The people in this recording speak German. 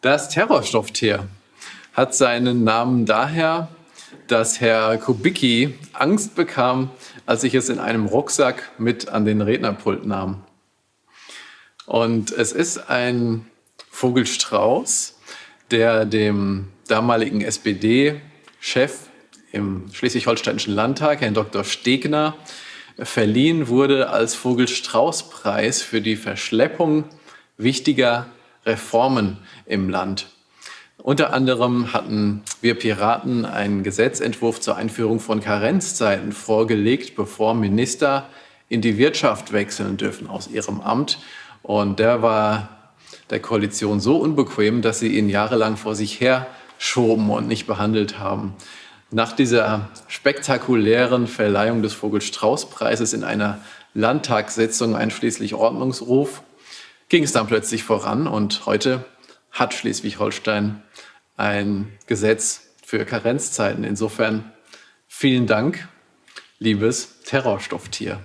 Das Terrorstofftier hat seinen Namen daher, dass Herr Kubicki Angst bekam, als ich es in einem Rucksack mit an den Rednerpult nahm. Und es ist ein Vogelstrauß, der dem damaligen SPD-Chef im Schleswig-Holsteinischen Landtag, Herrn Dr. Stegner, verliehen wurde als Vogelstrauß-Preis für die Verschleppung wichtiger Reformen im Land. Unter anderem hatten wir Piraten einen Gesetzentwurf zur Einführung von Karenzzeiten vorgelegt, bevor Minister in die Wirtschaft wechseln dürfen aus ihrem Amt. Und der war der Koalition so unbequem, dass sie ihn jahrelang vor sich her schoben und nicht behandelt haben. Nach dieser spektakulären Verleihung des Vogel-Strauß-Preises in einer Landtagssitzung einschließlich Ordnungsruf ging es dann plötzlich voran und heute hat Schleswig-Holstein ein Gesetz für Karenzzeiten. Insofern vielen Dank, liebes Terrorstofftier.